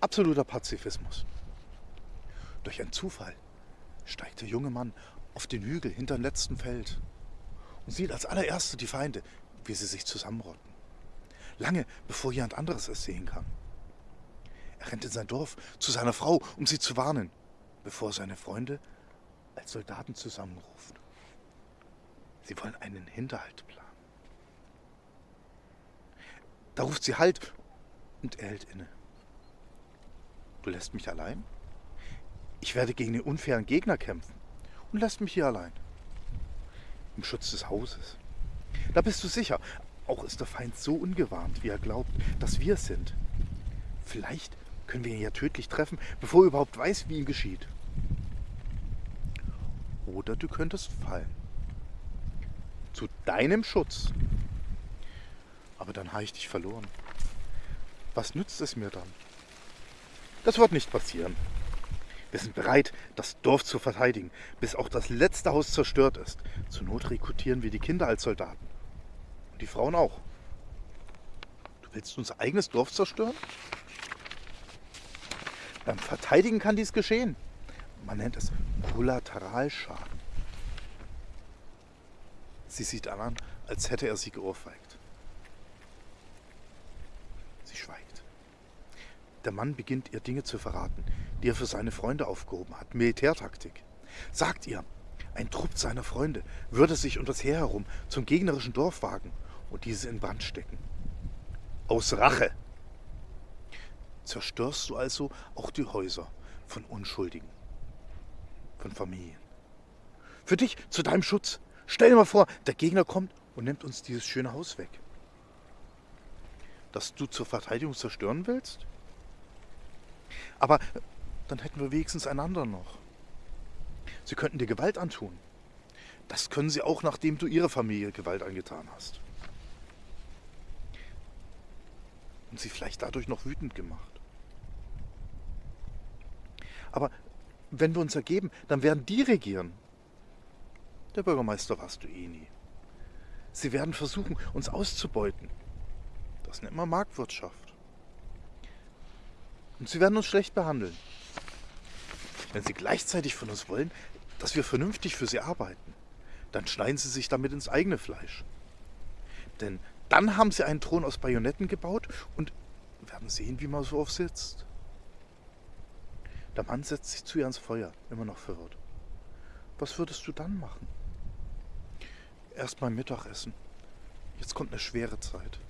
Absoluter Pazifismus. Durch einen Zufall steigt der junge Mann auf den Hügel hinter dem letzten Feld und sieht als allererste die Feinde, wie sie sich zusammenrotten. Lange bevor jemand anderes es sehen kann. Er rennt in sein Dorf zu seiner Frau, um sie zu warnen, bevor seine Freunde als Soldaten zusammenruft. Sie wollen einen Hinterhalt planen. Da ruft sie Halt und er hält inne. Du lässt mich allein? Ich werde gegen den unfairen Gegner kämpfen und lässt mich hier allein. Im Schutz des Hauses. Da bist du sicher. Auch ist der Feind so ungewarnt, wie er glaubt, dass wir es sind. Vielleicht können wir ihn ja tödlich treffen, bevor er überhaupt weiß, wie ihm geschieht. Oder du könntest fallen. Zu deinem Schutz. Aber dann habe ich dich verloren. Was nützt es mir dann? Das wird nicht passieren. Wir sind bereit, das Dorf zu verteidigen, bis auch das letzte Haus zerstört ist. Zur Not rekrutieren wir die Kinder als Soldaten. Und die Frauen auch. Du willst unser eigenes Dorf zerstören? Beim Verteidigen kann dies geschehen. Man nennt es Kollateralschaden. Sie sieht an, als hätte er sie geohrfeigt. Sie schweigt. Der Mann beginnt ihr Dinge zu verraten, die er für seine Freunde aufgehoben hat. Militärtaktik. Sagt ihr, ein Trupp seiner Freunde würde sich um das Heer herum zum gegnerischen Dorf wagen und diese in Brand stecken. Aus Rache. Zerstörst du also auch die Häuser von Unschuldigen, von Familien. Für dich, zu deinem Schutz. Stell dir mal vor, der Gegner kommt und nimmt uns dieses schöne Haus weg. Dass du zur Verteidigung zerstören willst? Aber dann hätten wir wenigstens einander noch. Sie könnten dir Gewalt antun. Das können sie auch, nachdem du ihre Familie Gewalt angetan hast. Und sie vielleicht dadurch noch wütend gemacht. Aber wenn wir uns ergeben, dann werden die regieren. Der Bürgermeister warst du eh nie. Sie werden versuchen, uns auszubeuten. Das nennt man Marktwirtschaft. Und sie werden uns schlecht behandeln. Wenn sie gleichzeitig von uns wollen, dass wir vernünftig für sie arbeiten, dann schneiden sie sich damit ins eigene Fleisch. Denn dann haben sie einen Thron aus Bajonetten gebaut und werden sehen, wie man so oft sitzt. Der Mann setzt sich zu ihr ans Feuer, immer noch verwirrt. Was würdest du dann machen? Erst mal Mittagessen. Jetzt kommt eine schwere Zeit.